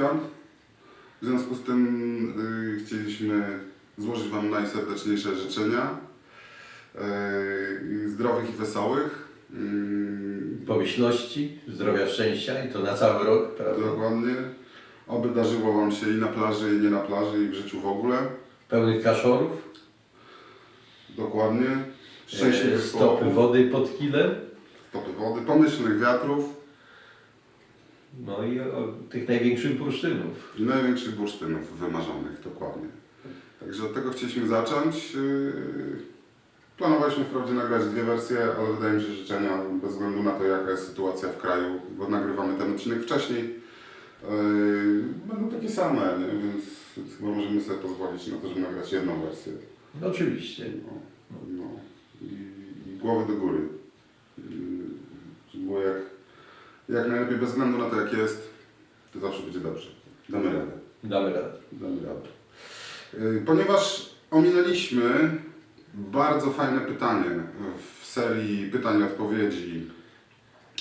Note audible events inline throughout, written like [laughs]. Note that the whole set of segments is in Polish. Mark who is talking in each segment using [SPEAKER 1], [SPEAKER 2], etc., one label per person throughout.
[SPEAKER 1] świąt. W związku z tym y, chcieliśmy złożyć Wam najserdeczniejsze życzenia. y, zdrowych i wesołych. y,
[SPEAKER 2] Pomyślności, zdrowia, szczęścia i to na cały rok, prawda?
[SPEAKER 1] Dokładnie. Oby darzyło Wam się i na plaży, i nie na plaży, i w życiu w ogóle.
[SPEAKER 2] Pełnych kaszorów,
[SPEAKER 1] Dokładnie.
[SPEAKER 2] e,
[SPEAKER 1] Szczęśliwych
[SPEAKER 2] stopy
[SPEAKER 1] połowów,
[SPEAKER 2] wody pod kilem,
[SPEAKER 1] stopy wody, pomyślnych wiatrów
[SPEAKER 2] no i o, tych największych bursztynów.
[SPEAKER 1] największych bursztynów wymarzonych. Dokładnie. Także od tego chcieliśmy zacząć. Yy, Planowaliśmy wprawdzie nagrać dwie wersje, ale wydaje mi się, że życzenia bez względu na to, jaka jest sytuacja w kraju, bo nagrywamy ten odcinek wcześniej, yy, będą takie same, nie? Więc, chyba możemy sobie pozwolić na to, żeby nagrać jedną wersję.
[SPEAKER 2] No, oczywiście.
[SPEAKER 1] No, no. I, I głowy do góry. Yy, było jak, jak najlepiej, bez względu na to, jak jest, to zawsze będzie dobrze. Damy radę.
[SPEAKER 2] Damy radę.
[SPEAKER 1] Damy radę. Yy, Ponieważ ominęliśmy bardzo fajne pytanie w serii pytań i odpowiedzi,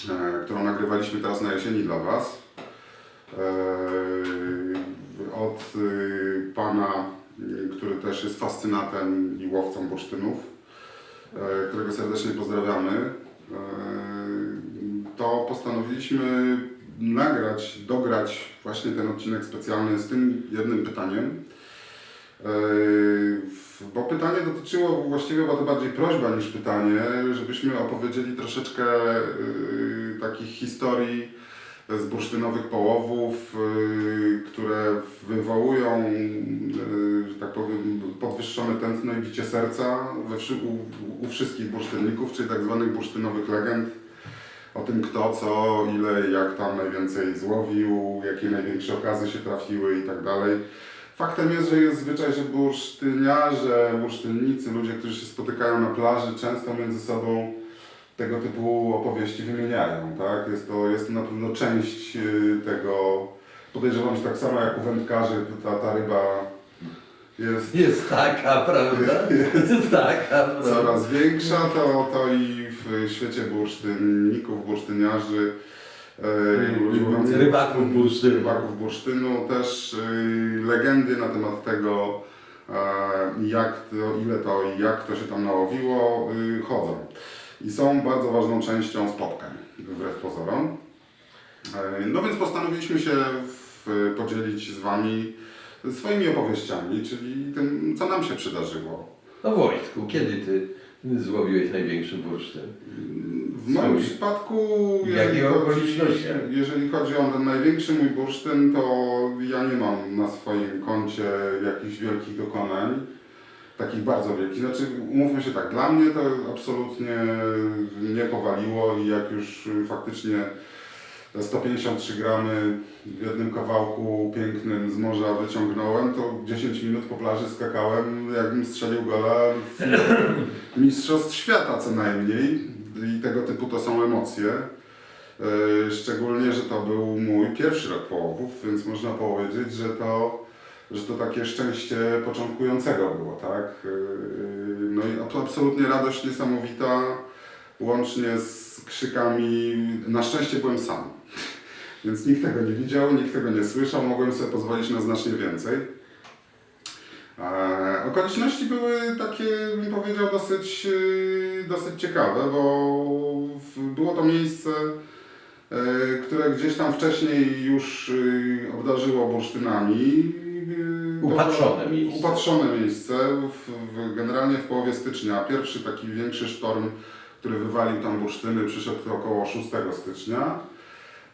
[SPEAKER 1] e, którą nagrywaliśmy teraz na jesieni dla Was. E, Od y, pana, y, który też jest fascynatem i łowcą bursztynów, e, którego serdecznie pozdrawiamy. To postanowiliśmy nagrać, dograć właśnie ten odcinek specjalny z tym jednym pytaniem. Yy, Bo pytanie dotyczyło, właściwie była to bardziej prośba niż pytanie, żebyśmy opowiedzieli troszeczkę yy, takich historii z bursztynowych połowów, yy, które wywołują, że tak powiem, podwyższone tętno i bicie serca u wszystkich bursztynników, czyli tak zwanych bursztynowych legend. O tym kto, co, ile, jak tam najwięcej złowił, jakie największe okazy się trafiły i tak dalej. Faktem jest, że jest zwyczaj, że bursztyniarze, bursztynnicy, ludzie, którzy się spotykają na plaży, często między sobą tego typu opowieści wymieniają. Tak? Jest, to, jest to na pewno część y, tego, podejrzewam, że tak samo jak u wędkarzy ta, ta ryba jest
[SPEAKER 2] Jest taka, prawda? [laughs] Jest [laughs] taka, prawda?
[SPEAKER 1] coraz większa, to, to i w świecie bursztynników, bursztyniarzy, e, łowiących
[SPEAKER 2] Rybaków bursztynu.
[SPEAKER 1] rybaków bursztynu, też y, legendy na temat tego, e, jak to, ile to i jak to się tam nałowiło, chodzą. I są bardzo ważną częścią spotkań, wbrew pozorom. E, No więc postanowiliśmy się podzielić z Wami swoimi opowieściami, czyli tym, co nam się przydarzyło.
[SPEAKER 2] No Wojtku, kiedy ty złowiłeś największy bursztyn?
[SPEAKER 1] W moim przypadku, jeżeli chodzi, jeżeli chodzi o ten największy mój bursztyn, to ja nie mam na swoim koncie jakichś wielkich dokonań, takich bardzo wielkich. Znaczy, umówmy się tak, dla mnie to absolutnie nie powaliło i jak już faktycznie 153 gramy w jednym kawałku pięknym z morza wyciągnąłem, to 10 minut po plaży skakałem, jakbym strzelił gola w [laughs] Mistrzostw Świata co najmniej. I tego typu to są emocje. Yy, Szczególnie, że to był mój pierwszy rok połowów, więc można powiedzieć, że to, że to takie szczęście początkującego było, tak? Yy, No i to absolutnie radość niesamowita, łącznie z krzykami. Na szczęście byłem sam, więc nikt tego nie widział, nikt tego nie słyszał, mogłem sobie pozwolić na znacznie więcej. E, okoliczności były takie, bym powiedział, dosyć, yy, dosyć ciekawe, bo było to miejsce, e, które gdzieś tam wcześniej już obdarzyło bursztynami. To
[SPEAKER 2] Upatrzone miejsce.
[SPEAKER 1] Upatrzone miejsce, w, w, generalnie w połowie stycznia. Pierwszy taki większy sztorm, który wywalił tam bursztyny, przyszedł około 6 stycznia.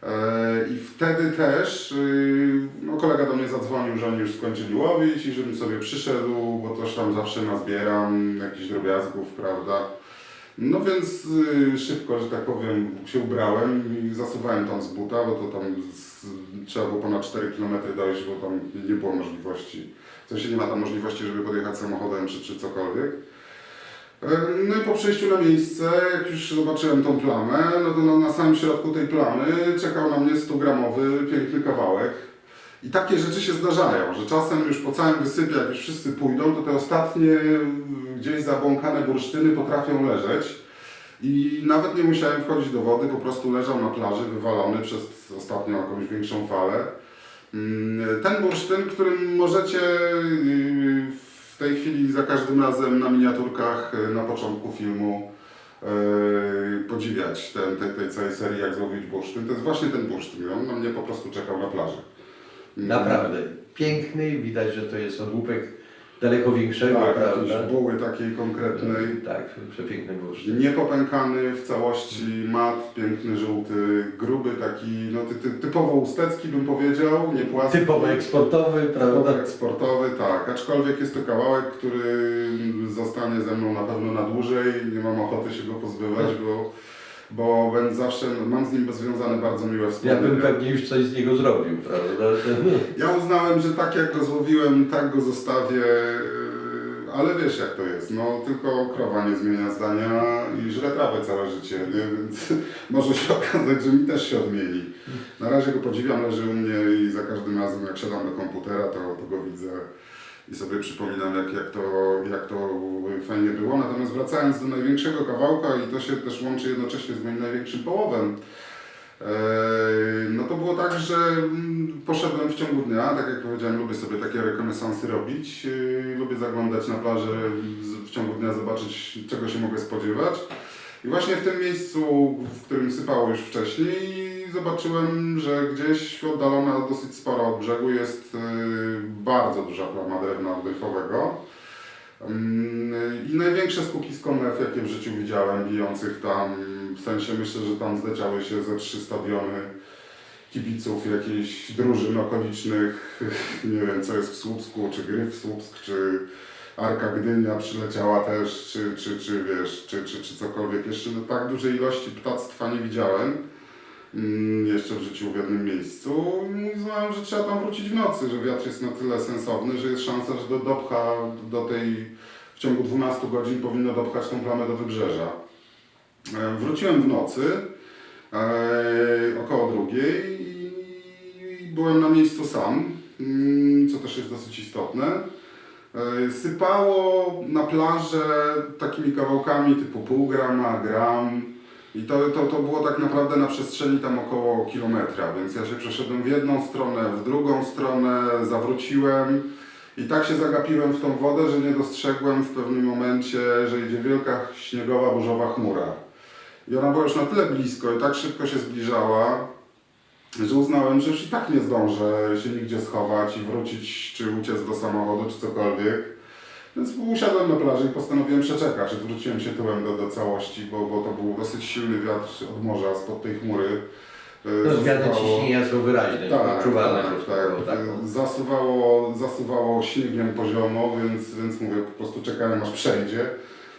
[SPEAKER 1] E, I wtedy też y, no, kolega do mnie zadzwonił, że oni już skończyli łowić i żebym sobie przyszedł, bo też tam zawsze nazbieram jakichś drobiazgów, prawda. No więc y, szybko, że tak powiem, się ubrałem i zasuwałem tam z buta, bo to tam trzeba było ponad 4 km dojść, bo tam nie było możliwości. W sensie nie ma tam możliwości, żeby podjechać samochodem czy, czy cokolwiek. No i po przyjściu na miejsce, jak już zobaczyłem tą plamę, no to na, samym środku tej plamy czekał na mnie 100-gramowy piękny kawałek. I takie rzeczy się zdarzają, że czasem już po całym wysypie, jak już wszyscy pójdą, to te ostatnie gdzieś zabłąkane bursztyny potrafią leżeć. I nawet nie musiałem wchodzić do wody, po prostu leżał na plaży wywalony przez ostatnią jakąś większą falę. Mm, Ten bursztyn, którym możecie yy, w tej chwili za każdym razem na miniaturkach yy, na początku filmu yy, podziwiać ten, tej, tej całej serii Jak złowić bursztyn, to jest właśnie ten bursztyn. On na mnie po prostu czekał na plaży.
[SPEAKER 2] Naprawdę. Piękny, widać, że to jest odłupek daleko większego,
[SPEAKER 1] Tak,
[SPEAKER 2] prawda?
[SPEAKER 1] jakiejś buły takiej konkretnej.
[SPEAKER 2] Tak, przepiękny bursztyn.
[SPEAKER 1] Niepopękany w całości, mat, piękny, żółty, gruby, taki no, ty, ty, typowo ustecki bym powiedział, nie płaski.
[SPEAKER 2] Typowo eksportowy,
[SPEAKER 1] Typowo
[SPEAKER 2] prawda?
[SPEAKER 1] eksportowy, tak. Aczkolwiek jest to kawałek, który zostanie ze mną na pewno na dłużej. Nie mam ochoty się go pozbywać, bo, bo będę zawsze, mam z nim związane bardzo miłe
[SPEAKER 2] Ja
[SPEAKER 1] wspomnienia.
[SPEAKER 2] bym pewnie już coś z niego zrobił, prawda? [laughs]
[SPEAKER 1] Ja uznałem, że tak jak go złowiłem, tak go zostawię, yy, ale wiesz jak to jest, no tylko krowa nie zmienia zdania i żre trawę całe życie, nie? więc [laughs] może się okazać, że mi też się odmieni. Na razie go podziwiam, leży u mnie i za każdym razem jak siadam do komputera, to, to go widzę i sobie przypominam jak, jak, to, jak to fajnie było. Natomiast wracając do największego kawałka i to się też łączy jednocześnie z moim największym połowem, Eee, No to było tak, że mm, poszedłem w ciągu dnia, tak jak powiedziałem, lubię sobie takie rekonesansy robić, Yy, lubię zaglądać na plażę w ciągu dnia, zobaczyć czego się mogę spodziewać. I właśnie w tym miejscu, w którym sypało już wcześniej, zobaczyłem, że gdzieś oddalona dosyć sporo od brzegu jest yy, bardzo duża plama drewna oddychowego. Mm, I największe skupisko mew, jakie w życiu widziałem, bijących tam, w sensie myślę, że tam zleciały się ze trzy stadiony kibiców jakichś drużyn okolicznych, [laughs] nie wiem co jest w Słupsku, czy Gryf Słupsk, czy Arka Gdynia przyleciała też, czy, czy, czy wiesz, czy, czy, czy cokolwiek. Jeszcze no, tak dużej ilości ptactwa nie widziałem jeszcze w życiu w jednym miejscu. I Uznałem, że trzeba tam wrócić w nocy, że wiatr jest na tyle sensowny, że jest szansa, że do, dopcha do tej, w ciągu 12 godzin powinno dopchać tą plamę do wybrzeża. E, Wróciłem w nocy, e, około drugiej i byłem na miejscu sam, mm, co też jest dosyć istotne. E, Sypało na plażę takimi kawałkami typu pół grama, gram i to, to, to było tak naprawdę na przestrzeni tam około kilometra, więc ja się przeszedłem w jedną stronę, w drugą stronę, zawróciłem i tak się zagapiłem w tą wodę, że nie dostrzegłem w pewnym momencie, że idzie wielka śniegowa, burzowa chmura. I ona była już na tyle blisko i tak szybko się zbliżała, że uznałem, że już i tak nie zdążę się nigdzie schować i wrócić, czy uciec do samochodu, czy cokolwiek. Więc usiadłem na plaży i postanowiłem przeczekać. Odwróciłem się tyłem do, do całości, bo, bo to był dosyć silny wiatr od morza, spod tej chmury. E,
[SPEAKER 2] No, zmiany
[SPEAKER 1] zasuwało-
[SPEAKER 2] ciśnienia są wyraźne,
[SPEAKER 1] tak,
[SPEAKER 2] odczuwalne.
[SPEAKER 1] tak, tak.
[SPEAKER 2] tak.
[SPEAKER 1] Zasuwało, zasuwało śniegiem poziomo, więc, więc mówię, po prostu czekałem aż przejdzie.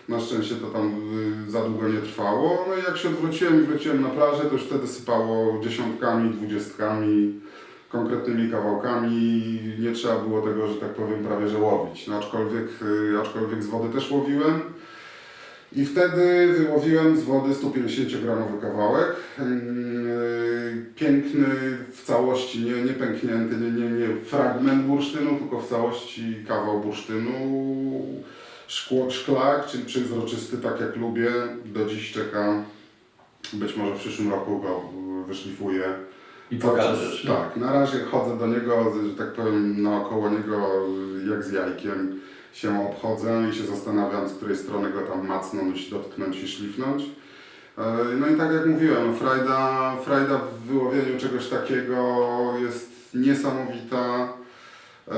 [SPEAKER 1] Na szczęście to tam y, za długo nie trwało. No i jak się odwróciłem i wróciłem na plażę, to już wtedy sypało dziesiątkami, dwudziestkami, konkretnymi kawałkami. Nie trzeba było tego, że tak powiem, prawie że łowić. No, aczkolwiek, y, aczkolwiek z wody też łowiłem. I wtedy wyłowiłem z wody 150-gramowy kawałek. Yy, Piękny w całości, nie, nie pęknięty, nie, nie, nie fragment bursztynu, tylko w całości kawał bursztynu. Szkło, szklak, czyli przezroczysty, tak jak lubię. Do dziś czekam. Być może w przyszłym roku go wyszlifuję.
[SPEAKER 2] I pokażesz.
[SPEAKER 1] Tak, na razie chodzę do niego, że tak powiem, naokoło niego jak z jajkiem się obchodzę i się zastanawiam, z której strony go tam macnąć, dotknąć i szlifnąć. E, No i tak jak mówiłem, no frajda, frajda w wyłowieniu czegoś takiego jest niesamowita. E,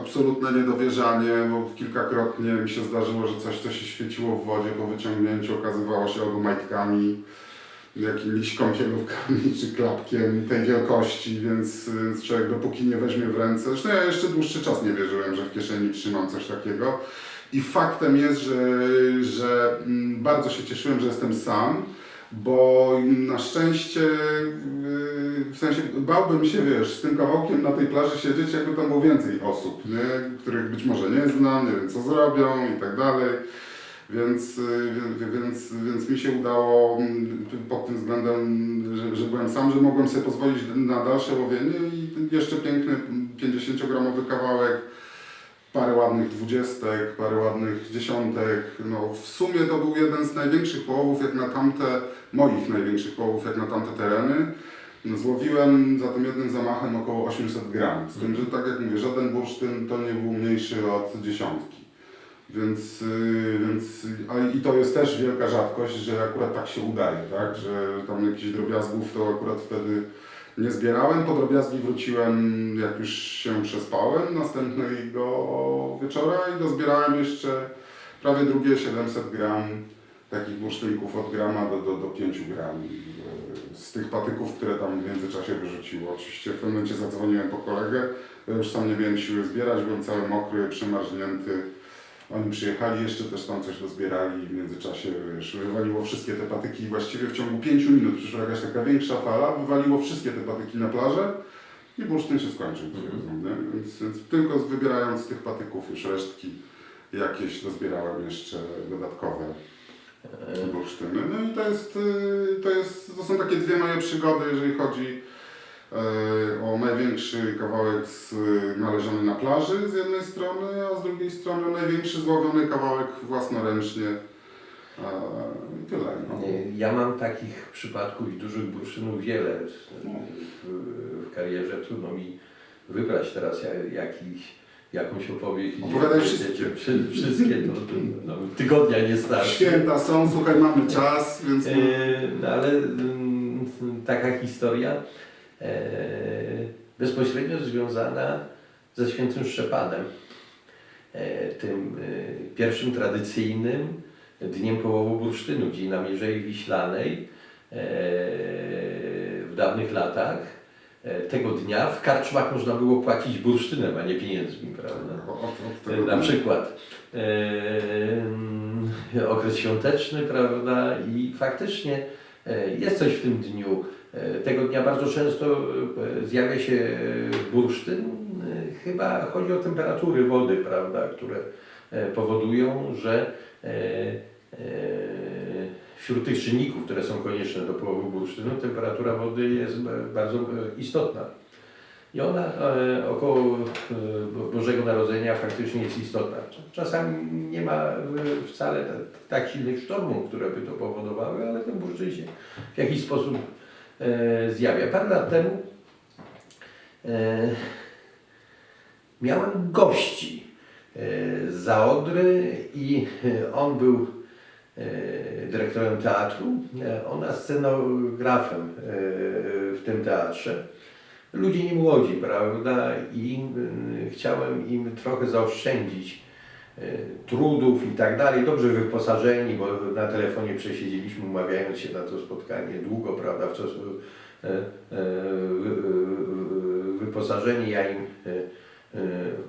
[SPEAKER 1] Absolutne niedowierzanie, bo kilkakrotnie mi się zdarzyło, że coś, co się świeciło w wodzie po wyciągnięciu okazywało się albo majtkami, jakimiś kąpielówkami [laughs] czy klapkiem tej wielkości, więc, więc człowiek dopóki nie weźmie w ręce, zresztą ja jeszcze dłuższy czas nie wierzyłem, że w kieszeni trzymam coś takiego i faktem jest, że, że mm, bardzo się cieszyłem, że jestem sam, bo na szczęście, yy, w sensie bałbym się, wiesz, z tym kawałkiem na tej plaży siedzieć, jakby tam było więcej osób, nie? których być może nie znam, nie wiem co zrobią i tak dalej. Więc, y, więc, więc mi się udało mm, pod tym względem, że, że byłem sam, że mogłem sobie pozwolić na dalsze łowienie i jeszcze piękny 50-gramowy kawałek, parę ładnych dwudziestek, parę ładnych dziesiątek. No, w sumie to był jeden z największych połowów jak na tamte, moich największych połowów jak na tamte tereny. Złowiłem za tym jednym zamachem około 800 gram. Z tym, że tak jak mówię, żaden bursztyn to nie był mniejszy od dziesiątki. Więc, yy, więc a i to jest też wielka rzadkość, że akurat tak się udaje, tak? Że tam jakichś drobiazgów to akurat wtedy nie zbierałem. Po drobiazgi wróciłem, jak już się przespałem, następnego wieczora i dozbierałem jeszcze prawie drugie 700 gram takich bursztynków od grama do, do, do 5 gram e, z tych patyków, które tam w międzyczasie wyrzuciło. Oczywiście w pewnym momencie zadzwoniłem po kolegę, ja już sam nie miałem siły zbierać, byłem cały mokry, przemarznięty. Oni przyjechali, jeszcze też tam coś dozbierali i w międzyczasie wiesz, wywaliło wszystkie te patyki. Właściwie w ciągu 5 minut przyszła jakaś taka większa fala, wywaliło wszystkie te patyki na plażę i bursztyn się skończył.
[SPEAKER 2] Mhm.
[SPEAKER 1] nie? Więc, więc tylko wybierając z tych patyków już resztki jakieś dozbierałem jeszcze dodatkowe
[SPEAKER 2] E,
[SPEAKER 1] bursztyny. No i to jest, y, to jest, to są takie dwie moje przygody, jeżeli chodzi o największy kawałek z, należony na plaży z jednej strony, a z drugiej strony największy złowiony kawałek własnoręcznie. I tyle. No.
[SPEAKER 2] Nie, Ja mam takich przypadków i dużych bursztynów wiele w, w karierze. Trudno mi wybrać teraz ja- jakiś, jakąś opowieść.
[SPEAKER 1] Opowiadaj wszystkie.
[SPEAKER 2] wszy- Wszystkie, to, no, tygodnia nie starczy.
[SPEAKER 1] Święta są, słuchaj, mamy czas, więc...
[SPEAKER 2] E, No ale mm, taka historia e, bezpośrednio związana ze świętym Szczepanem. E, Tym e, pierwszym tradycyjnym dniem połowu bursztynu, gdzie na Mierzei Wiślanej e, w dawnych latach e, tego dnia w karczmach można było płacić bursztynem, a nie pieniędzmi, prawda? E, Na przykład e, okres świąteczny, prawda? I faktycznie e, jest coś w tym dniu. E, Tego dnia bardzo często e, zjawia się e, bursztyn. Chyba chodzi o temperatury wody, prawda, które powodują, że wśród tych czynników, które są konieczne do połowu bursztynu, temperatura wody jest bardzo istotna. I ona około Bo- Bożego Narodzenia faktycznie jest istotna. Czasami nie ma wcale ta- tak silnych sztormów, które by to powodowały, ale ten bursztyn się w jakiś sposób zjawia. Parę lat temu e, miałem gości e, z Zaodry i e, on był e, dyrektorem teatru, e, ona scenografem e, w tym teatrze ludzie nie młodzi, prawda? I chciałem im trochę zaoszczędzić trudów i tak dalej. Dobrze wyposażeni, bo na telefonie przesiedzieliśmy, umawiając się na to spotkanie długo, prawda? W czasu, wy- y, wyposażeni ja im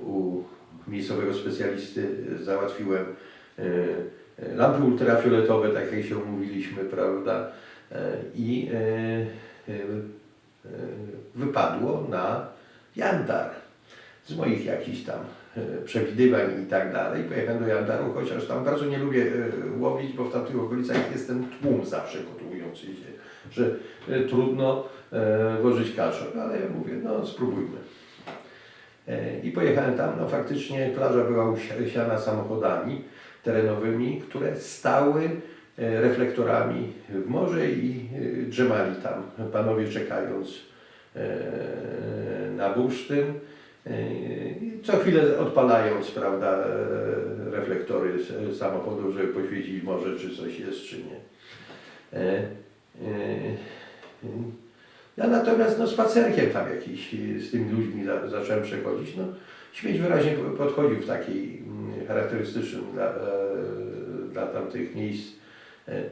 [SPEAKER 2] u miejscowego specjalisty załatwiłem lampy ultrafioletowe, tak jak się umówiliśmy, prawda? I wypadło na Jantar. Z moich jakichś tam e, przewidywań i tak dalej. Pojechałem do Jantaru, chociaż tam bardzo nie lubię e, łowić, bo w tamtych okolicach jest ten tłum zawsze gotujący się, że e, trudno e, włożyć kaszor, ale ja mówię, no spróbujmy. E, I pojechałem tam, no faktycznie plaża była usiana samochodami terenowymi, które stały e, reflektorami w morze i e, drzemali tam, panowie czekając e, na bursztyn. E, Co chwilę odpalając, prawda, e, reflektory s- samochodów, żeby poświecić może, czy coś jest, czy nie. E, e, Ja natomiast no, spacerkiem tam jakiś e, z tymi ludźmi za, zacząłem przechodzić. No, śmieć wyraźnie po- podchodził w takiej mm, charakterystycznym dla, e, dla tamtych miejsc e, e,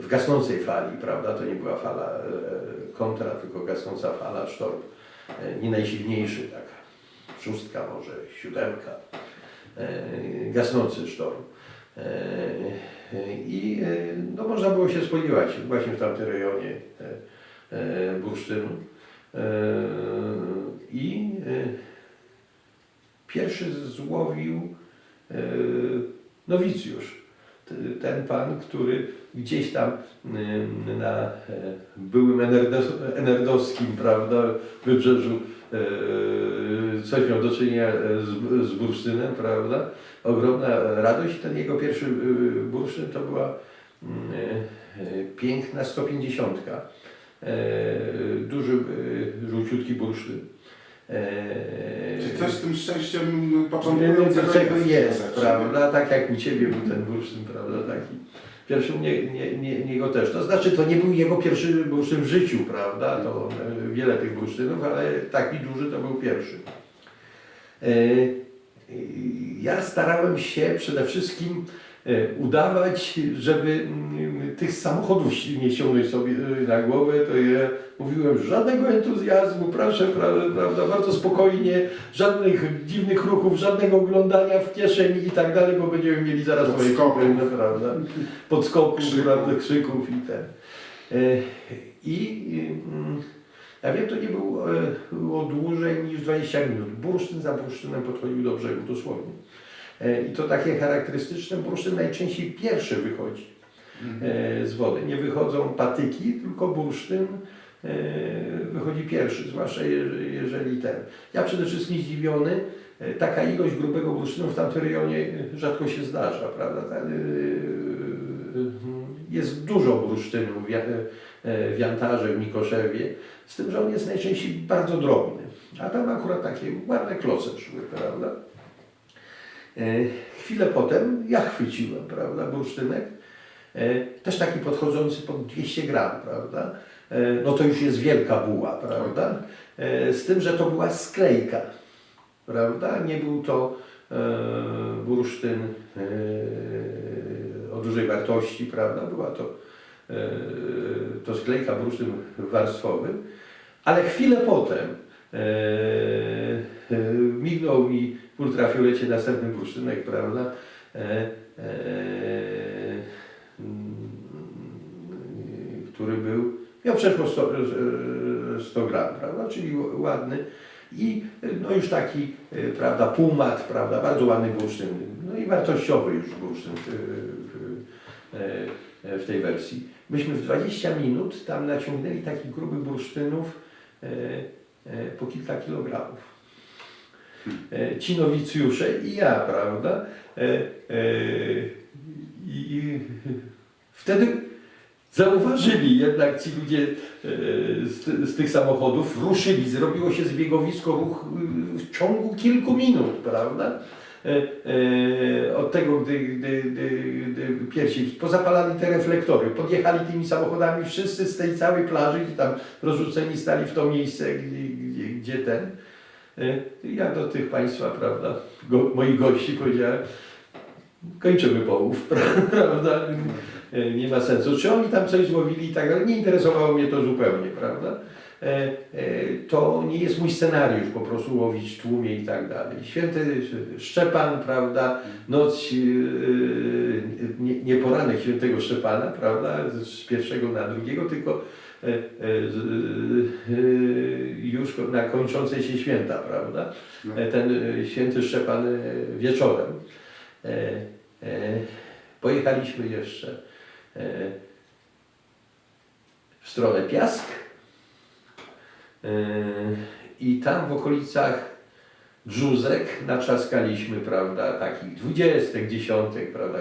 [SPEAKER 2] w gasnącej fali, prawda? To nie była fala e, kontra, tylko gasnąca fala, sztorm. E, Nie najsilniejszy, tak, szóstka może, siódemka, e, gasnący sztorm. E, I no, można było się spodziewać właśnie w tamtym rejonie bursztynu. I pierwszy złowił nowicjusz. Ten pan, który gdzieś tam y, na e, byłym Enerdos- enerdowskim, prawda, wybrzeżu e, coś miał do czynienia e, z, z bursztynem, prawda, ogromna radość. Ten jego pierwszy y, bursztyn to była mm, e, e, piękna 150. e, duży, e, żółciutki bursztyn. E,
[SPEAKER 1] Czy coś z tym szczęściem początkującego
[SPEAKER 2] jest,
[SPEAKER 1] rzeczy,
[SPEAKER 2] prawda? Tak jak u Ciebie był ten bursztyn, prawda? Taki. Pierwszy u mnie, nie, nie, niego też. To znaczy, to nie był jego pierwszy bursztyn w życiu, prawda? To e, wiele tych bursztynów, ale taki duży to był pierwszy. E, Ja starałem się przede wszystkim udawać, żeby mm, tych samochodów nie ściągnąć sobie e, na głowę, to ja mówiłem żadnego entuzjazmu, proszę, pra- prawda, bardzo spokojnie, żadnych dziwnych ruchów, żadnego oglądania w kieszeni i tak dalej, bo będziemy mieli zaraz
[SPEAKER 1] Podskoków.
[SPEAKER 2] prawda, podskoków,
[SPEAKER 1] Krzyków.
[SPEAKER 2] prawda, krzyków i ten. E, I mm, ja wiem, to nie e, było dłużej niż 20 minut. Bursztyn za bursztynem podchodził do brzegu, dosłownie. E, I to takie charakterystyczne, bursztyn najczęściej pierwszy wychodzi e, z wody. Nie wychodzą patyki, tylko bursztyn e, wychodzi pierwszy, zwłaszcza je- jeżeli ten. Ja przede wszystkim zdziwiony, taka ilość grubego bursztynu w tamtym rejonie rzadko się zdarza, prawda? E, Jest dużo bursztynu w Jantarze, w Mikoszewie, z tym, że on jest najczęściej bardzo drobny. A tam akurat takie ładne kloce szły, prawda? E, Chwilę potem ja chwyciłem, prawda, bursztynek, e, też taki podchodzący pod 200 gram, prawda? E, No to już jest wielka buła, prawda? Z tym, że to była sklejka, prawda? Nie był to bursztyn o dużej wartości, prawda? Była to, to sklejka, bursztyn warstwowy, ale chwilę potem mignął mi w ultrafiolecie następny bursztynek, prawda? E, e, mm, który był, miał przeszło 100, e, 100 gram, prawda? Czyli ładny. I e, no już taki, e, prawda, półmat, prawda, bardzo ładny bursztyn, no i wartościowy już bursztyn w, e, tej wersji. Myśmy w 20 minut tam naciągnęli takich grubych bursztynów e, e, po kilka kilogramów. E, Ci nowicjusze i ja, prawda? E, e, I i wtedy zauważyli jednak ci ludzie z, z tych samochodów, ruszyli, zrobiło się zbiegowisko ruch y, w ciągu kilku minut, prawda? Od tego, gdy, gdy, gdy, gdy pierwsi pozapalali te reflektory, podjechali tymi samochodami wszyscy z tej całej plaży, gdzie tam rozrzuceni stali w to miejsce, gdzie, gdzie, gdzie ten. E, Ja do tych Państwa, prawda, go, moich gości powiedziałem, kończymy połów, [laughs] prawda? E, Nie ma sensu. Czy oni tam coś złowili i tak dalej, nie interesowało mnie to zupełnie, prawda? E, To nie jest mój scenariusz po prostu łowić w tłumie i tak dalej. Święty Szczepan, prawda, noc, nie, nie poranek świętego Szczepana, prawda, z pierwszego na drugiego, tylko już na kończące się święta, prawda?
[SPEAKER 1] No.
[SPEAKER 2] E, Ten e, święty Szczepan e, wieczorem. E, e, Pojechaliśmy jeszcze e, w stronę Piask e, i tam w okolicach Brzuzek naczaskaliśmy, prawda, takich dwudziestek, dziesiątek, prawda,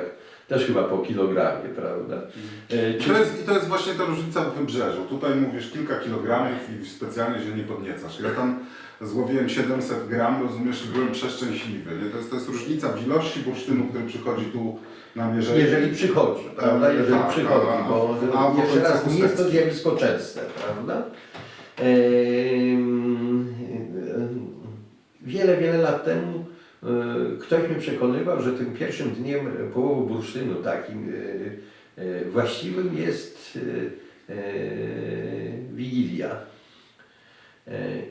[SPEAKER 2] też chyba po kilogramie, prawda. E,
[SPEAKER 1] I to, jest, I to jest właśnie ta różnica w wybrzeżu. Tutaj mówisz kilka kilogramów i specjalnie się nie podniecasz. Ja tam złowiłem 700 gram, rozumiesz, i byłem przeszczęśliwy. Nie? To, jest, to jest różnica w ilości bursztynu, który przychodzi tu na mierzenie.
[SPEAKER 2] Jeżeli przychodzi, prawda? Jeżeli
[SPEAKER 1] Tak,
[SPEAKER 2] przychodzi,
[SPEAKER 1] a-
[SPEAKER 2] bo
[SPEAKER 1] a w
[SPEAKER 2] jeszcze raz nie jest to zjawisko częste, prawda? Ehm, Wiele, wiele lat temu ktoś mnie przekonywał, że tym pierwszym dniem połowu bursztynu takim e, e, właściwym jest Wigilia.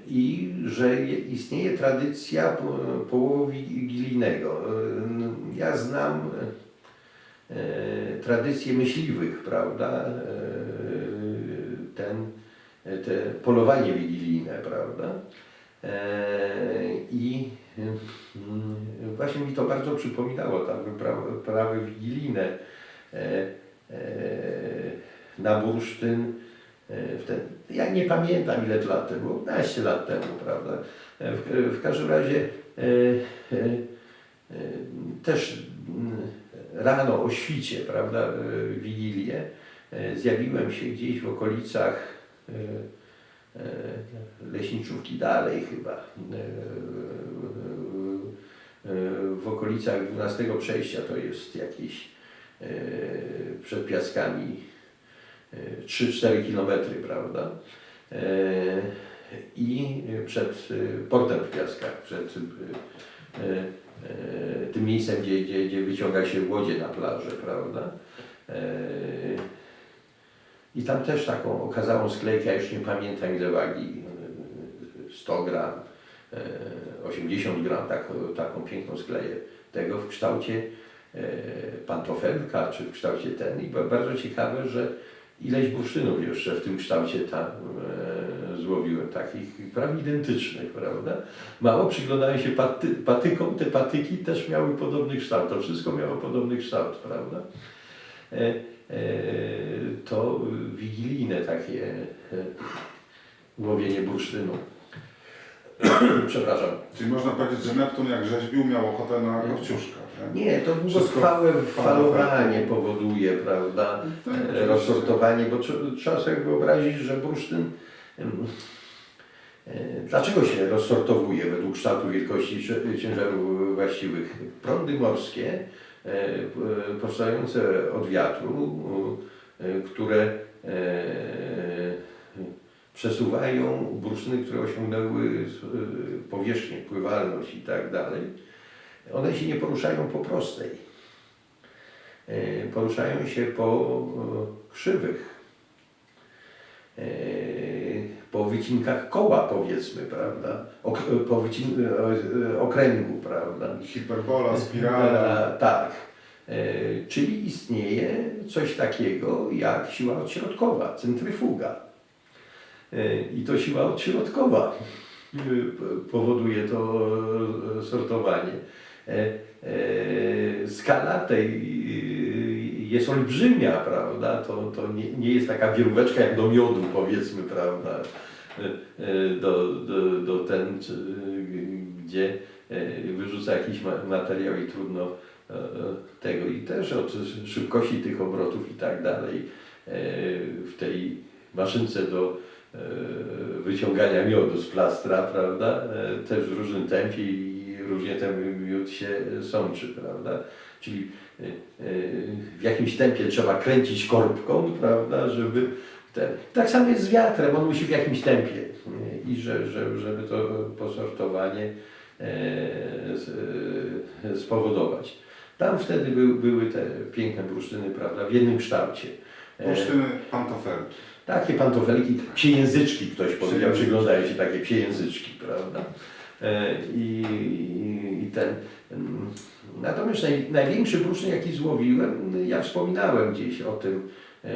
[SPEAKER 2] I że je- istnieje tradycja po- połowu wigilijnego. E, n- Ja znam tradycje myśliwych, prawda? Ten, te polowanie wigilijne, prawda? I właśnie mi to bardzo przypominało, tam wyprawy, wigilijne e, e, na bursztyn. E, Wtedy, ja nie pamiętam ile lat temu, 15 lat temu, prawda? W, w każdym razie też mm, rano o świcie, prawda, Wigilię, zjawiłem się gdzieś w okolicach leśniczówki dalej chyba. E, e, w okolicach 12 przejścia to jest jakieś e, przed Piaskami e, 3-4 kilometry, prawda? E, I przed e, portem w Piaskach, przed e, e, tym miejscem, gdzie, gdzie, gdzie wyciąga się łodzie na plażę, prawda? E, I tam też taką okazałą sklejkę, ja już nie pamiętam ile wagi, e, 100 gram, e, 80 gram, taką, taką piękną skleję tego w kształcie e, pantofelka, czy w kształcie ten. I ba- bardzo ciekawe, że ileś bursztynów jeszcze w tym kształcie tam e, złowiłem, takich prawie identycznych, prawda? Mało przyglądałem się paty, patykom, te patyki też miały podobny kształt, to wszystko miało podobny kształt, prawda? E, to wigilijne takie łowienie bursztynu. [clears throat] Przepraszam.
[SPEAKER 1] Czyli można powiedzieć, że Neptun jak rzeźbił miał ochotę na kopciuszka. Nie?
[SPEAKER 2] Nie, to długotrwałe falowanie powoduje, prawda?
[SPEAKER 1] Tak,
[SPEAKER 2] e, rozsortowanie, bo tr- trzeba sobie wyobrazić, że bursztyn e, Dlaczego się rozsortowuje według kształtu wielkości ciężarów właściwych? Prądy morskie e, powstające od wiatru, które przesuwają bursztyny, które osiągnęły e, powierzchnię, pływalność i tak dalej, one się nie poruszają po prostej. E, Poruszają się po krzywych, e, po wycinkach koła powiedzmy, prawda? Ok, po okręgu, prawda?
[SPEAKER 1] Hiperbola, spirala.
[SPEAKER 2] Tak. Czyli istnieje coś takiego jak siła odśrodkowa, centryfuga. E, I to siła odśrodkowa e, powoduje to e, sortowanie. Skala tej jest olbrzymia, prawda? To, to nie, nie jest taka wieróweczka jak do miodu, powiedzmy, prawda? Do, do, do ten, czy, gdzie wyrzuca jakiś ma- materiał i trudno tego. I też od szybkości tych obrotów i tak dalej w tej maszynce do wyciągania miodu z plastra, prawda? E, Też w różnym tempie i różnie ten miód się sączy, prawda? Czyli e, e, w jakimś tempie trzeba kręcić korbką, prawda, żeby ten. Tak samo jest z wiatrem, on musi w jakimś tempie e, i że, że, żeby to posortowanie e, e, spowodować. Tam wtedy były, te piękne bursztyny, prawda, w jednym kształcie. E,
[SPEAKER 1] Bursztyny pantofelki.
[SPEAKER 2] Takie pantofelki, psiejęzyczki ktoś powiedział, przyglądają się takie psiejęzyczki, prawda? E, I, i, ten. mm, Natomiast naj, największy bursztyn, jaki złowiłem, ja wspominałem gdzieś o tym e, e,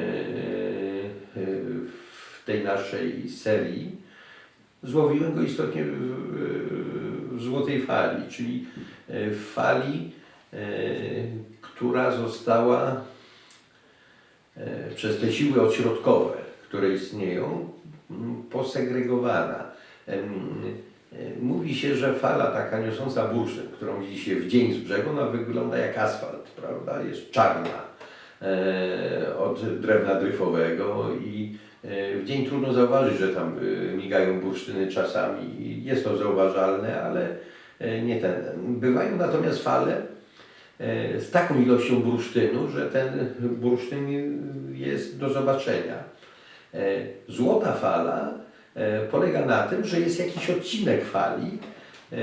[SPEAKER 2] w tej naszej serii. Złowiłem go istotnie w, złotej fali, czyli w fali, która została przez te siły odśrodkowe, które istnieją, m, posegregowana. Mówi się, że fala taka niosąca bursztyn, którą widzi się w dzień z brzegu, ona wygląda jak asfalt, prawda? Jest czarna e, od drewna dryfowego i e, w dzień trudno zauważyć, że tam e, migają bursztyny czasami. Jest to zauważalne, ale nie ten. Bywają natomiast fale, z taką ilością bursztynu, że ten bursztyn jest do zobaczenia. E, Złota fala e, polega na tym, że jest jakiś odcinek fali, e,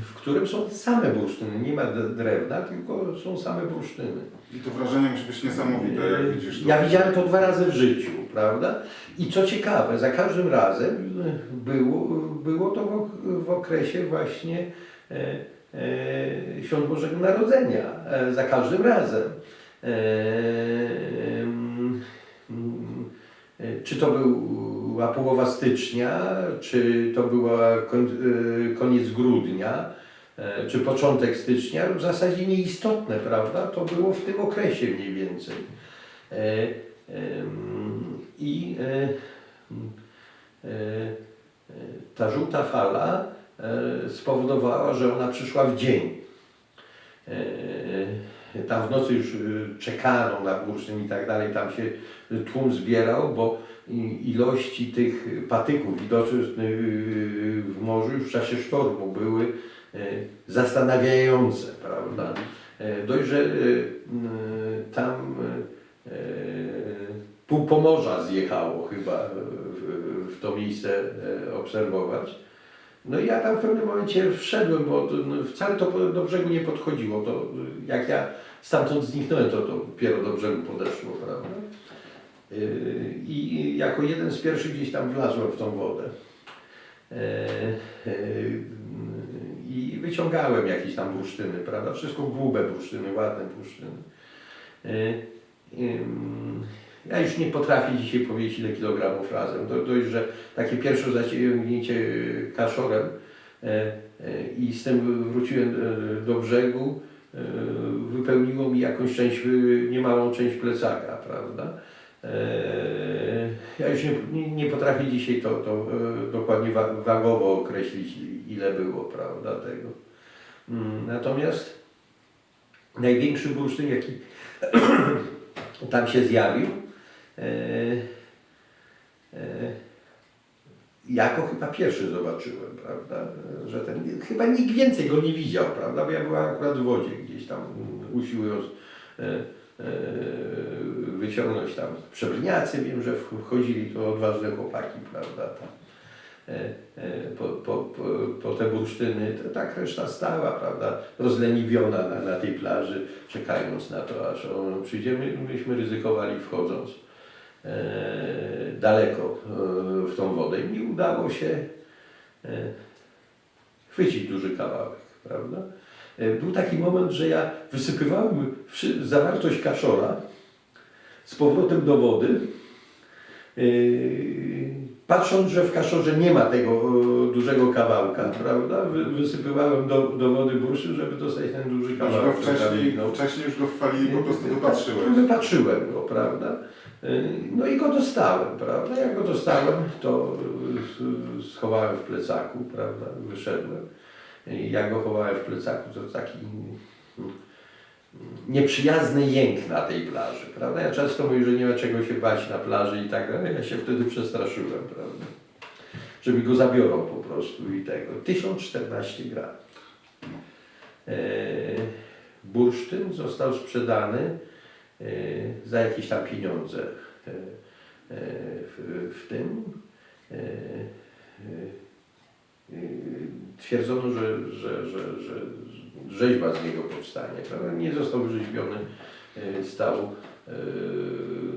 [SPEAKER 2] w którym są same bursztyny. Nie ma drewna, tylko są same bursztyny.
[SPEAKER 1] I to wrażenie musi być niesamowite, jak widzisz to.
[SPEAKER 2] Ja widziałem to dwa razy w życiu, prawda? I co ciekawe, za każdym razem było, było to w, ok- w okresie właśnie Świąt Bożego Narodzenia. Za każdym razem. E, czy to była połowa stycznia, czy to była e, koniec grudnia, e, czy początek stycznia, w zasadzie nieistotne, prawda? To było w tym okresie mniej więcej. I ta żółta fala spowodowała, że ona przyszła w dzień. Tam w nocy już y, czekano na bursztyn i tak dalej, tam się tłum zbierał, bo ilości tych patyków widocznych y, w morzu już w czasie sztormu były y, zastanawiające, prawda? E, Dość, że y, y, tam y, y, pół Pomorza zjechało chyba w, to miejsce obserwować. No i ja tam w pewnym momencie wszedłem, bo no, wcale to do brzegu nie podchodziło. To, jak ja stamtąd zniknąłem, to, to dopiero do brzegu podeszło, prawda? Y, I jako jeden z pierwszych gdzieś tam wlazłem w tą wodę. E, e, I wyciągałem jakieś tam bursztyny, prawda? Wszystko grube bursztyny, ładne bursztyny. Ja już nie potrafię dzisiaj powiedzieć ile kilogramów razem. Do, dość, że takie pierwsze zaciągnięcie kaszorem e, e, i z tym wróciłem e, do brzegu, wypełniło mi jakąś część, e, niemałą część plecaka, prawda? Ja już nie, nie, potrafię dzisiaj to, to dokładnie wa- wagowo określić, ile było, prawda, tego. Mm, Natomiast największy bursztyn, jaki [coughs] tam się zjawił, ja go chyba pierwszy zobaczyłem, prawda, że ten, chyba nikt więcej go nie widział, prawda, bo ja byłem akurat w wodzie gdzieś tam usiłując e, e, wyciągnąć tam przebrniacy, wiem, że wchodzili to odważne chłopaki, prawda, tam. E, e, Po, po, po, te bursztyny, to tak reszta stała, prawda, rozleniwiona na, na tej plaży, czekając na to, aż on przyjdzie. My, myśmy ryzykowali wchodząc e, daleko e, w tą wodę i mi udało się e, chwycić duży kawałek, prawda. E, Był taki moment, że ja wysypywałem zawartość kaszora z powrotem do wody, patrząc, że w kaszorze nie ma tego e, dużego kawałka, prawda, wy, wysypywałem do, do wody burszy, żeby dostać ten duży
[SPEAKER 1] Już go
[SPEAKER 2] kawałek.
[SPEAKER 1] wcześniej,
[SPEAKER 2] No.
[SPEAKER 1] wcześniej już go w fali po prostu
[SPEAKER 2] Tak,
[SPEAKER 1] wypatrzyłeś.
[SPEAKER 2] Wypatrzyłem go, prawda. Yy, No i go dostałem, prawda. Jak go dostałem, to yy, schowałem w plecaku, prawda, wyszedłem. I Jak go chowałem w plecaku, to taki mm, nieprzyjazny jęk na tej plaży, prawda. Ja często mówię, że nie ma czego się bać na plaży i tak dalej. Ja się wtedy przestraszyłem, prawda. Że mi go zabiorą po prostu i tego. 1014 gram. E, bursztyn został sprzedany e, za jakieś tam pieniądze e, e, w, w tym. E, e, e, Twierdzono, że, że, że, że rzeźba z niego powstanie. Prawda? Nie został wyrzeźbiony, e, stał e,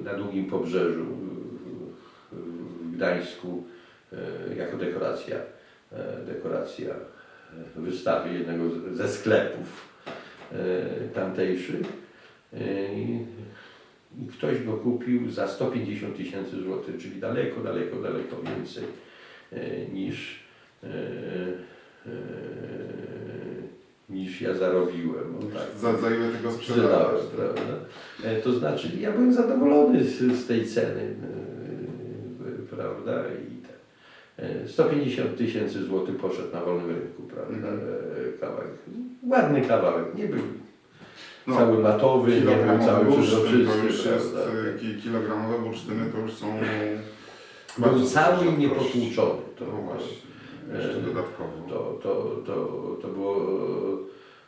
[SPEAKER 2] na długim pobrzeżu w- w Gdańsku e, jako dekoracja, e, dekoracja e, wystawy jednego ze sklepów e, tamtejszych. E, I ktoś go kupił za 150 tysięcy złotych, czyli daleko, daleko, daleko więcej e, niż, e, niż ja zarobiłem. Tak.
[SPEAKER 1] Za, za ile tego
[SPEAKER 2] Sprzedałem, To znaczy, ja byłem zadowolony z, z tej ceny, prawda? I te, e, 150 tysięcy złotych poszedł na wolnym rynku, prawda?
[SPEAKER 1] Mhm.
[SPEAKER 2] Kawałek. Ładny kawałek, nie był
[SPEAKER 1] No,
[SPEAKER 2] cały matowy, nie cały
[SPEAKER 1] bursztyn to już
[SPEAKER 2] przezroczysty,
[SPEAKER 1] jest, ki- kilogramowe bursztyny to już są
[SPEAKER 2] Był cały niepotłuczony. To,
[SPEAKER 1] No właśnie, jeszcze
[SPEAKER 2] e,
[SPEAKER 1] dodatkowo.
[SPEAKER 2] to, to, to, to było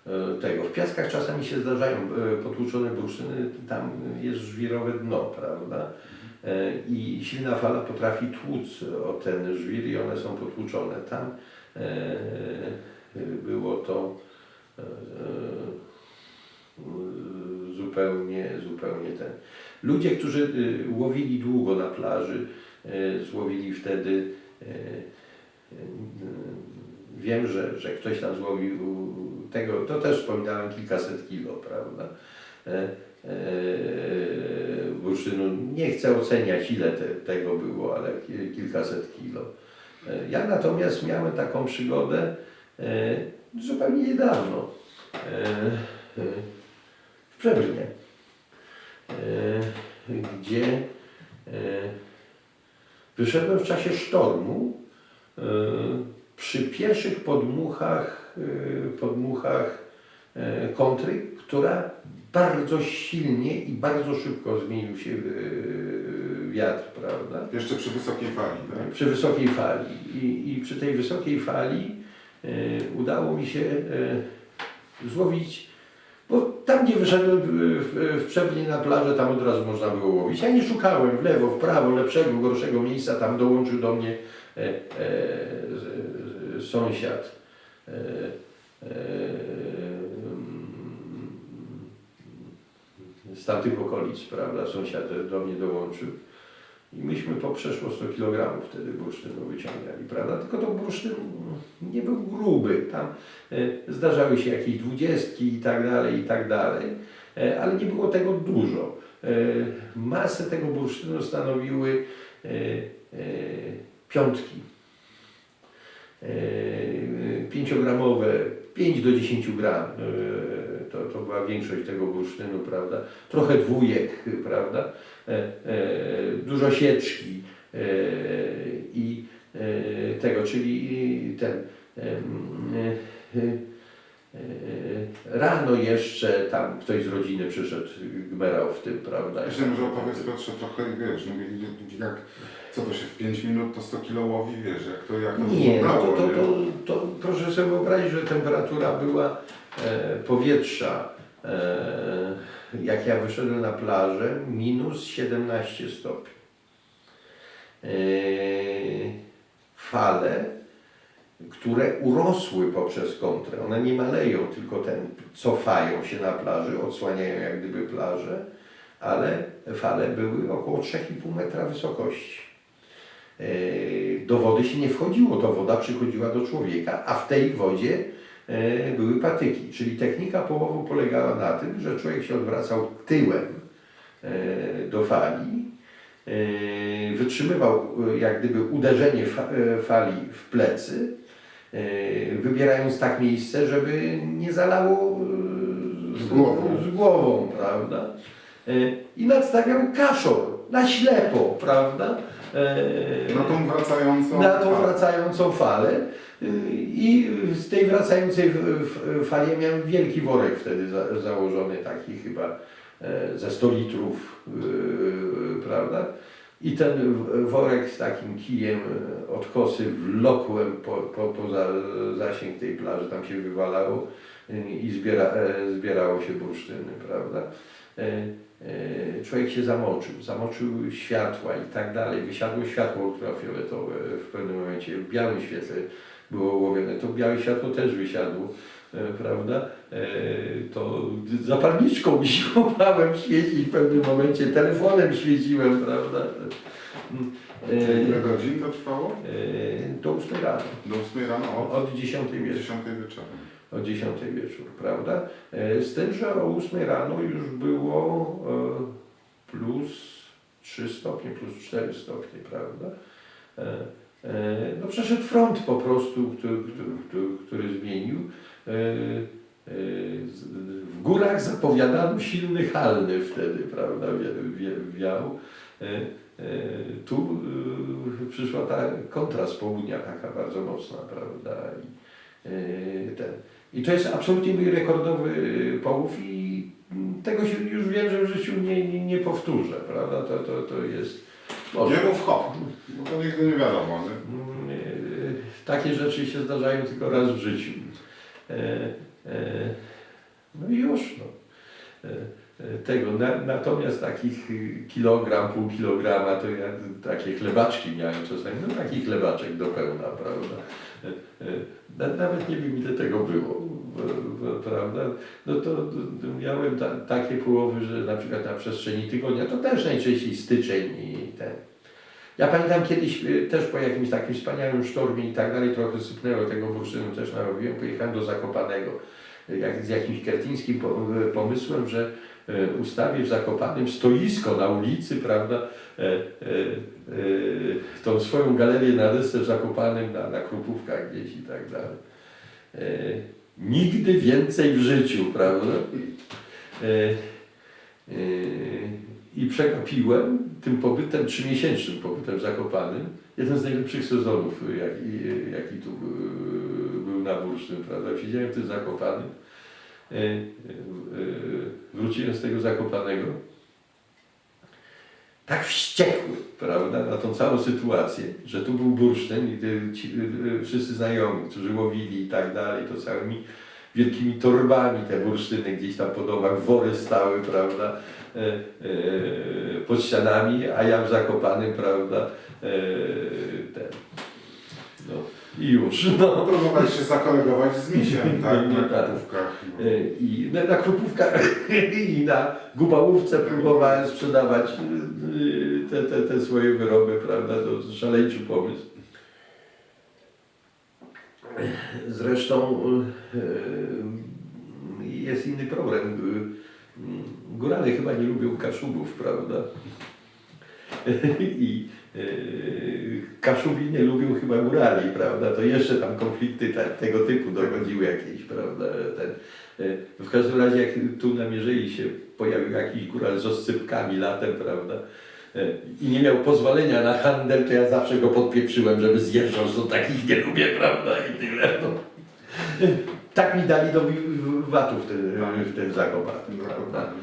[SPEAKER 2] e, tego. W piaskach czasami się zdarzają e, potłuczone bursztyny, tam jest żwirowe dno, prawda? E, I silna fala potrafi tłuc o ten żwir i one są potłuczone. Tam e, było to e, e, zupełnie, zupełnie ten. Ludzie, którzy y, łowili długo na plaży, e, złowili wtedy e, Wiem, że, że ktoś tam złowił tego, to też wspominałem kilkaset kilo, prawda? E, e, bursztynu. Nie chcę oceniać ile te, tego było, ale ki- kilkaset kilo. E, ja natomiast miałem taką przygodę zupełnie niedawno w Przebrnie, e, gdzie e, wyszedłem w czasie sztormu e, przy pierwszych podmuchach, podmuchach kontry, która bardzo silnie i bardzo szybko zmienił się wiatr, prawda?
[SPEAKER 1] Jeszcze przy wysokiej fali, tak?
[SPEAKER 2] Przy wysokiej fali. I, i przy tej wysokiej fali udało mi się złowić, bo tam gdzie wyszedłem w, w, na plażę, tam od razu można było łowić. Ja nie szukałem w lewo, w prawo, lepszego, gorszego miejsca, tam dołączył do mnie e, e, z- sąsiad. E, e, z tamtych okolic, prawda, sąsiad do mnie dołączył. I myśmy po przeszło 100 kg wtedy bursztynu wyciągali, prawda? Tylko to bursztyn nie był gruby. Tam e, zdarzały się jakieś dwudziestki i tak dalej, i tak dalej, e, ale nie było tego dużo. E, masę tego bursztynu stanowiły piątki. Pięciogramowe, 5 do 10 gram. To, to była większość tego bursztynu, prawda? Trochę dwójek, prawda? E, e, dużo sieczki e, i tego, czyli ten rano jeszcze tam ktoś z rodziny przyszedł, gmerał w tym, prawda?
[SPEAKER 1] Jeszcze może opowiedz Piotrze trochę, wiesz, no, jak, co to się w 5 minut to 100 kilo łowi, wiesz, jak to, jak to
[SPEAKER 2] Nie, no to, to,
[SPEAKER 1] nie?
[SPEAKER 2] to, to proszę sobie wyobrazić, że temperatura była e, powietrza, e, jak ja wyszedłem na plażę, minus 17 stopni. E, fale, które urosły poprzez kontrę, one nie maleją, tylko ten, cofają się na plaży, odsłaniają jak gdyby plażę, ale fale były około 3,5 metra wysokości. E, Do wody się nie wchodziło, to woda przychodziła do człowieka, a w tej wodzie były patyki. Czyli technika połowu polegała na tym, że człowiek się odwracał tyłem e, do fali, e, wytrzymywał e, jak gdyby uderzenie fa- e, fali w plecy, e, wybierając tak miejsce, żeby nie zalało e,
[SPEAKER 1] Z głową.
[SPEAKER 2] z głową prawda? E, I nadstawiał kaszor na ślepo, prawda? E,
[SPEAKER 1] Na tą wracającą
[SPEAKER 2] na tą
[SPEAKER 1] falę.
[SPEAKER 2] wracającą falę i z tej wracającej fali miałem wielki worek wtedy za, założony, taki chyba e, ze 100 litrów, yy, prawda? I ten worek z takim kijem e, od kosy wlokłem po, po, poza zasięg tej plaży, tam się wywalało i zbiera, e, zbierało się bursztyny, prawda? E, e, Człowiek się zamoczył, zamoczył światła i tak dalej. Wysiadło światło ultrafioletowe w pewnym momencie, w białym świetle było łowione. To białe światło też wysiadło, e, prawda? E, To zapalniczką [laughs] siłowałem świecić w pewnym momencie, telefonem świeciłem, prawda?
[SPEAKER 1] Ile godzin to trwało?
[SPEAKER 2] e, Do 8 rano,
[SPEAKER 1] Do 8 rano, od,
[SPEAKER 2] od 10 wieczór.
[SPEAKER 1] 10 wieczorem.
[SPEAKER 2] o 10 wieczór, prawda? Z tym, że o 8 rano już było plus 3 stopnie, plus 4 stopnie, prawda? E, No przeszedł front po prostu, który, który, który, zmienił. E, e, W górach zapowiadano silny halny wtedy, prawda, wi- wi- wiał. Tu przyszła ta kontra z południa taka bardzo mocna, prawda? I, ten. I to jest absolutnie mój rekordowy połów i mm, tego się już wiem, że w życiu nie, nie, nie powtórzę, prawda? To, to, to jest...
[SPEAKER 1] mów hop, bo to nigdy nie wiadomo, nie?
[SPEAKER 2] Mm, e, Takie rzeczy się zdarzają tylko raz w życiu. E, e, No i już. No. Tego. Na, natomiast takich kilogram, pół kilograma, to ja takie chlebaczki miałem czasami, no taki chlebaczek do pełna, prawda? Na- Nawet nie wiem ile tego było, prawda? No to, miałem ta, takie połowy, że na przykład na przestrzeni tygodnia, to też najczęściej styczeń i ten. Ja pamiętam kiedyś y, też po jakimś takim wspaniałym sztormie i tak dalej, trochę sypnęło tego bursztynu, też narobiłem, pojechałem do Zakopanego jak, z jakimś kretyńskim y, pomysłem, że y, ustawię w Zakopanym stoisko na ulicy, prawda, e, e, e, tą swoją galerię na desce w Zakopanym, na, na Krupówkach gdzieś i tak dalej. Nigdy więcej w życiu, prawda? E, e, I przegapiłem tym pobytem, trzymiesięcznym pobytem Zakopanym, jeden z najlepszych sezonów, jaki, jaki tu e, był na Bursztyn, prawda? Siedziałem w tym Zakopanym wróciłem z tego Zakopanego tak wściekły, prawda, na tą całą sytuację, że tu był bursztyn i ci, e, wszyscy znajomi, którzy łowili i tak dalej, to całymi wielkimi torbami te bursztyny gdzieś tam po domach, wory stały, prawda, e, e, pod ścianami, a ja w Zakopanym, prawda, e, ten, no i już, no.
[SPEAKER 1] Próbowałeś się zakolegować z misiem, [laughs] tak, na
[SPEAKER 2] tak.
[SPEAKER 1] kupówkach. No.
[SPEAKER 2] E, I na, na krupówkach [laughs] i na gubałówce próbowałem sprzedawać e, te, te, te swoje wyroby, prawda, to szaleńczy pomysł. Zresztą e, jest inny problem. Górale chyba nie lubią kaszubów, prawda? [laughs] I Kaszubi nie lubią chyba górali, prawda? To jeszcze tam konflikty tego typu dochodziły jakieś, prawda? Ten, e, w każdym razie jak tu na się pojawił jakiś góral z oscypkami latem, prawda? E, I nie miał pozwolenia na handel, to ja zawsze go podpieprzyłem, żeby zjeżdżał, że takich nie lubię, prawda? I tyle. No. Tak mi dali do wi- w- tym, w prawda?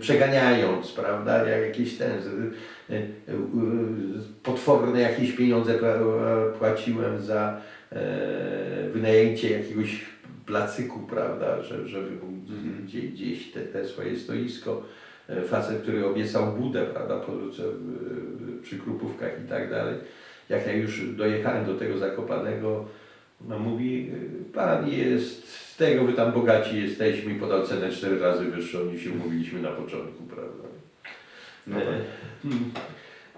[SPEAKER 2] Przeganiając, prawda, jak jakieś ten, e, potworne jakieś pieniądze pła- płaciłem za e, wynajęcie jakiegoś placyku, prawda, że, żeby
[SPEAKER 1] Mhm.
[SPEAKER 2] gdzieś, gdzieś te, te swoje stoisko, E, facet, który obiecał budę, prawda, po, co- w- przy Krupówkach i tak dalej. Jak ja już dojechałem do tego Zakopanego, no mówi, pan jest, z tego wy tam bogaci jesteśmy i podał cenę cztery razy wyższą niż się umówiliśmy na początku, prawda?
[SPEAKER 1] No tak.
[SPEAKER 2] E,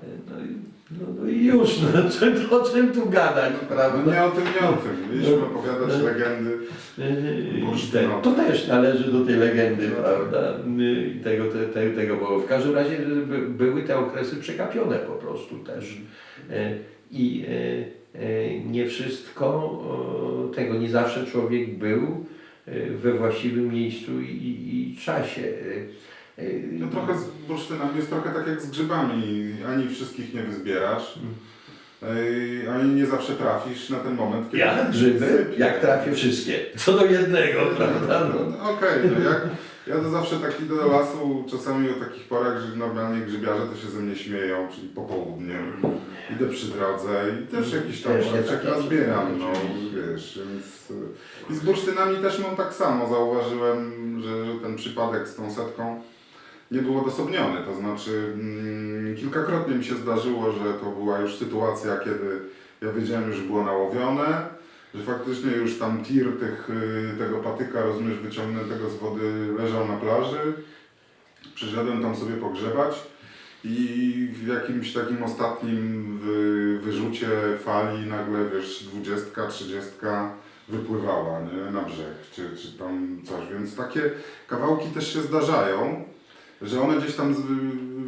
[SPEAKER 2] e, no, i- no, no i już, no, [laughs] co, o czym tu gadać,
[SPEAKER 1] No
[SPEAKER 2] prawda?
[SPEAKER 1] nie o tym, nie o tym. Mieliśmy
[SPEAKER 2] No.
[SPEAKER 1] opowiadać
[SPEAKER 2] No.
[SPEAKER 1] legendy.
[SPEAKER 2] Yy,
[SPEAKER 1] Bursztynowe.
[SPEAKER 2] To też należy do tej legendy,
[SPEAKER 1] No.
[SPEAKER 2] prawda? I tego, te, te, tego było. W każdym razie by, były te okresy przekapione po prostu też. Yy, I yy, yy, nie wszystko, yy, tego nie zawsze człowiek był yy, we właściwym miejscu i, i, czasie.
[SPEAKER 1] No trochę z bursztynami jest trochę tak jak z grzybami. Ani wszystkich nie wyzbierasz, ej, ani nie zawsze trafisz na ten moment, kiedy
[SPEAKER 2] Ja grzyby,
[SPEAKER 1] sypie.
[SPEAKER 2] jak trafię wszystkie, co do jednego, prawda? No.
[SPEAKER 1] No, Okej, no jak, ja to zawsze taki do lasu, czasami o takich porach, że normalnie grzybiarze to się ze mnie śmieją, czyli popołudniem. Idę przy drodze i też jakiś tam
[SPEAKER 2] takie
[SPEAKER 1] nazbieram, no wiesz, więc... I z bursztynami też mam tak samo, zauważyłem, że, że ten przypadek z tą setką nie był odosobniony, to znaczy mm, kilkakrotnie mi się zdarzyło, że to była już sytuacja, kiedy ja wiedziałem, że było nałowione, że faktycznie już tam tir tych, y, tego patyka, rozumiesz, wyciągniętego z wody leżał na plaży. Przyszedłem tam sobie pogrzebać i w jakimś takim ostatnim wy, wyrzucie fali nagle, wiesz, dwudziestka, trzydziestka wypływała nie, na brzeg, czy, czy tam coś, więc takie kawałki też się zdarzają, że one gdzieś tam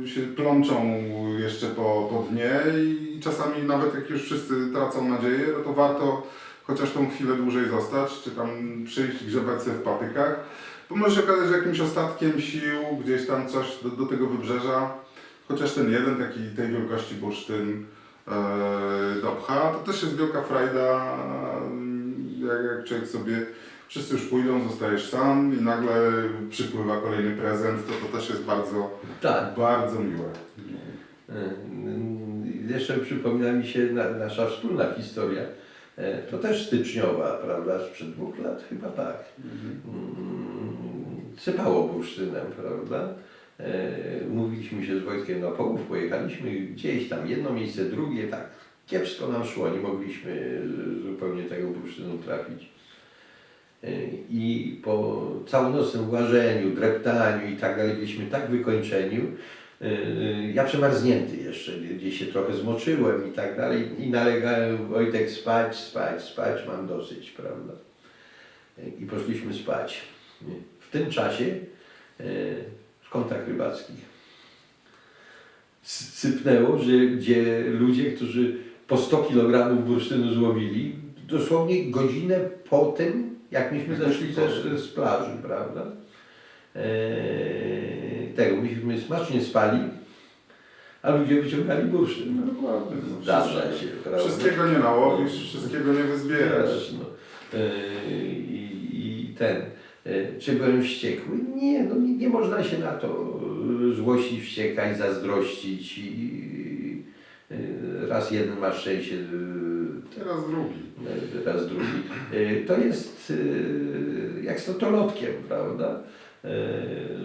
[SPEAKER 1] się plączą jeszcze po, po dnie i czasami nawet jak już wszyscy tracą nadzieję, no to warto chociaż tą chwilę dłużej zostać, czy tam przyjść, grzebać sobie w patykach, bo może się okazać, że jakimś ostatkiem sił gdzieś tam coś do, do tego wybrzeża, chociaż ten jeden taki tej wielkości bursztyn e, dopcha, to też jest wielka frajda, jak, jak człowiek sobie, wszyscy już pójdą, zostajesz sam i nagle przypływa kolejny prezent, to to też jest bardzo,
[SPEAKER 2] Tak.
[SPEAKER 1] bardzo miłe.
[SPEAKER 2] Yy, Jeszcze przypomina mi się na, nasza wspólna historia. E, To też styczniowa, prawda? Sprzed dwóch lat chyba tak. Mm, Sypało bursztynem, prawda? E, Mówiliśmy się z Wojtkiem na połów, pojechaliśmy gdzieś tam, jedno miejsce, drugie, tak kiepsko nam szło, nie mogliśmy zupełnie tego bursztynu trafić. E, I po całonocnym łażeniu, dreptaniu i tak dalej, byliśmy tak wykończeni, Ja przemarznięty jeszcze, gdzieś się trochę zmoczyłem i tak dalej i nalegałem Wojtek spać, spać, spać, mam dosyć, prawda? Yy, I poszliśmy spać. W tym czasie w kątach rybackich sypnęło, że gdzie ludzie, którzy po 100 kg bursztynu złowili, dosłownie godzinę po tym, jak myśmy zeszli też z plaży, prawda? Eee, tego, myśmy smacznie spali, a ludzie wyciągali bursztyn.
[SPEAKER 1] No dokładnie. no.
[SPEAKER 2] Zdarza się, prawda?
[SPEAKER 1] Wszystkiego nie nałowisz, wszystkiego nie wyzbierasz.
[SPEAKER 2] No. Eee, I ten, e, czy byłem wściekły? Nie, no nie, nie można się na to e, złościć, wściekać, zazdrościć i e, raz jeden ma szczęście, e,
[SPEAKER 1] Teraz drugi.
[SPEAKER 2] raz drugi. E, To jest e, jak z totolotkiem, prawda? E,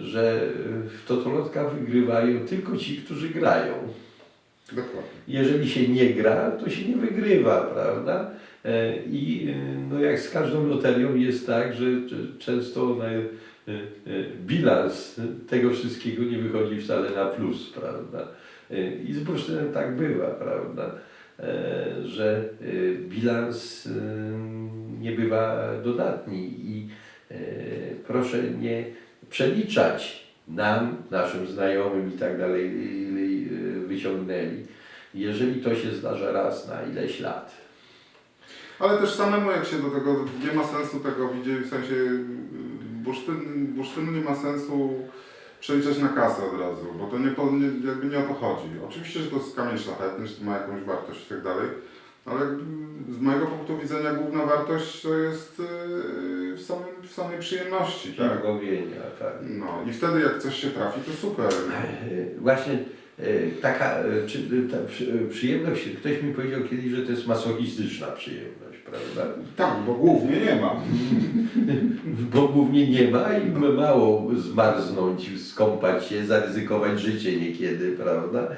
[SPEAKER 2] Że w totolotka wygrywają tylko ci, którzy grają.
[SPEAKER 1] Dokładnie.
[SPEAKER 2] Jeżeli się nie gra, to się nie wygrywa, prawda? E, I e, no jak z każdą loterią jest tak, że często ona, bilans tego wszystkiego nie wychodzi wcale na plus, prawda? I z bursztynem tak bywa, prawda? Że bilans nie bywa dodatni i proszę nie przeliczać nam, naszym znajomym i tak dalej, e, wyciągnęli jeżeli to się zdarza raz na ileś lat.
[SPEAKER 1] Ale też samemu jak się do tego, nie ma sensu tego widzieć, w sensie y, bursztyn, bursztynu nie ma sensu przeliczać na kasę od razu, bo to nie, jakby nie o to chodzi. Oczywiście, że to jest kamień szlachetny, że to ma jakąś wartość i tak dalej, ale z mojego punktu widzenia główna wartość to jest y, w, samym, w samej przyjemności, tak?
[SPEAKER 2] Źrogowienia, tak.
[SPEAKER 1] No i wtedy jak coś się trafi, to super.
[SPEAKER 2] E, [laughs] Właśnie e, taka e, czy, ta przy, e, przyjemność, ktoś mi powiedział kiedyś, że to jest masochistyczna przyjemność, prawda?
[SPEAKER 1] Tak, bo głównie nie ma. [laughs]
[SPEAKER 2] Bo głównie nie ma i ma mało zmarznąć, skąpać się, zaryzykować życie niekiedy, prawda?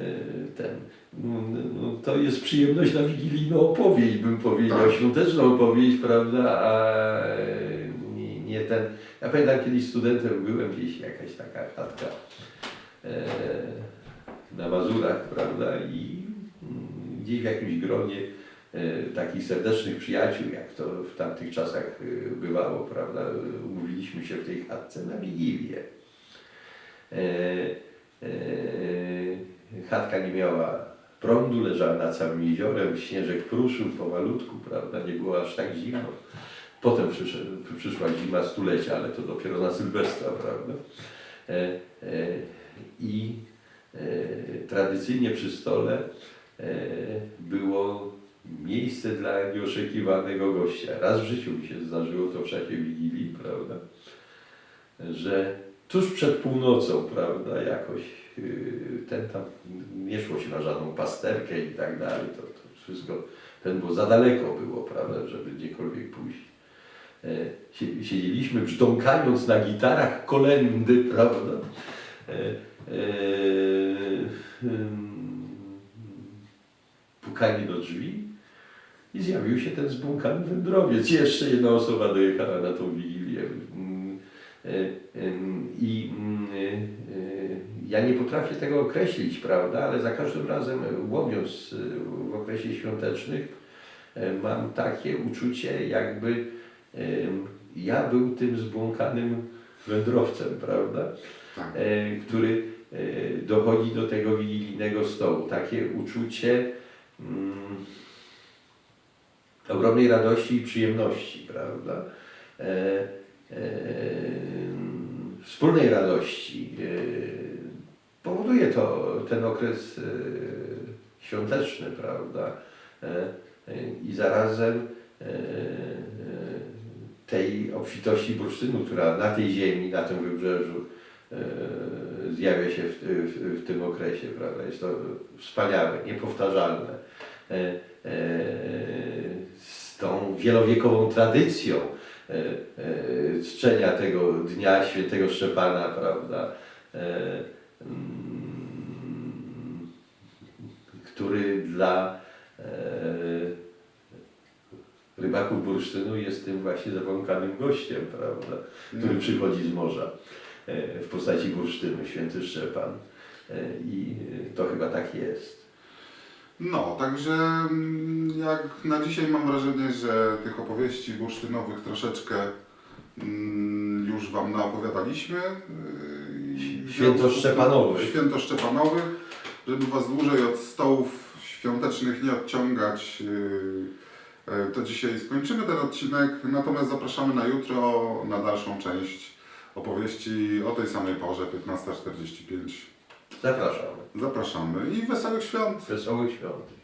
[SPEAKER 2] E, Ten, no, no, to jest przyjemność na wigilijną opowieść, bym powiedział,
[SPEAKER 1] Tak.
[SPEAKER 2] świąteczną opowieść, prawda, a nie, nie ten... Ja pamiętam kiedyś studentem byłem gdzieś, jakaś taka chatka e, na Mazurach, prawda, i mm, gdzieś w jakimś gronie e, takich serdecznych przyjaciół, jak to w tamtych czasach e, bywało, prawda, umówiliśmy się w tej chatce na Wigilię. E, e, chatka nie miała prądu, leżała nad całym jeziorem, śnieżek pruszył pomalutku, prawda, nie było aż tak zimno. Potem przyszła zima stulecia, ale to dopiero na Sylwestra, prawda. E, e, I e, tradycyjnie przy stole było miejsce dla nieoczekiwanego gościa. Raz w życiu mi się zdarzyło to w czasie Wigilii, prawda, że tuż przed północą, prawda, jakoś yy, ten tam, nie szło się na żadną pasterkę i tak dalej, to, to wszystko, ten, bo za daleko było, prawda, żeby gdziekolwiek pójść. E, sie- Siedzieliśmy brzdąkając na gitarach kolendy, [laughs] prawda, e, e, ym, pukanie do drzwi i zjawił się ten zbłąkany wędrowiec. Jeszcze jedna osoba dojechała na tą wigilię. I mm, e, e, ja nie potrafię tego określić, prawda, ale za każdym razem e, łowiąc e, w okresie świątecznych e, mam takie uczucie, jakby ja był tym zbłąkanym wędrowcem, prawda?
[SPEAKER 1] Tak.
[SPEAKER 2] który dochodzi do tego wigilijnego stołu. Takie uczucie mm, ogromnej radości i przyjemności, prawda? E, e, wspólnej radości. E, powoduje to ten okres e, świąteczny, prawda? E, I zarazem tej obfitości bursztynu, która na tej ziemi, na tym wybrzeżu zjawia się w, w, w tym okresie, prawda? Jest to wspaniałe, niepowtarzalne. Z tą wielowiekową tradycją czczenia tego dnia świętego Szczepana, prawda? E, mm, który dla e, rybaków bursztynu jest tym właśnie zabłąkanym gościem, prawda? który
[SPEAKER 1] No.
[SPEAKER 2] przychodzi z morza e, w postaci bursztynu, święty Szczepan. E, I to chyba tak jest.
[SPEAKER 1] No, także mm, jak na dzisiaj mam wrażenie, że tych opowieści bursztynowych troszeczkę mm, już Wam naopowiadaliśmy. w
[SPEAKER 2] Święto Szczepanowych.
[SPEAKER 1] Święto Szczepanowych, żeby Was dłużej od stołów świątecznych nie odciągać. yy, yy, To dzisiaj skończymy ten odcinek, natomiast zapraszamy na jutro na dalszą część opowieści o tej samej porze, 15.45.
[SPEAKER 2] Zapraszamy.
[SPEAKER 1] Zapraszamy i wesołych świąt!
[SPEAKER 2] Wesołych świąt.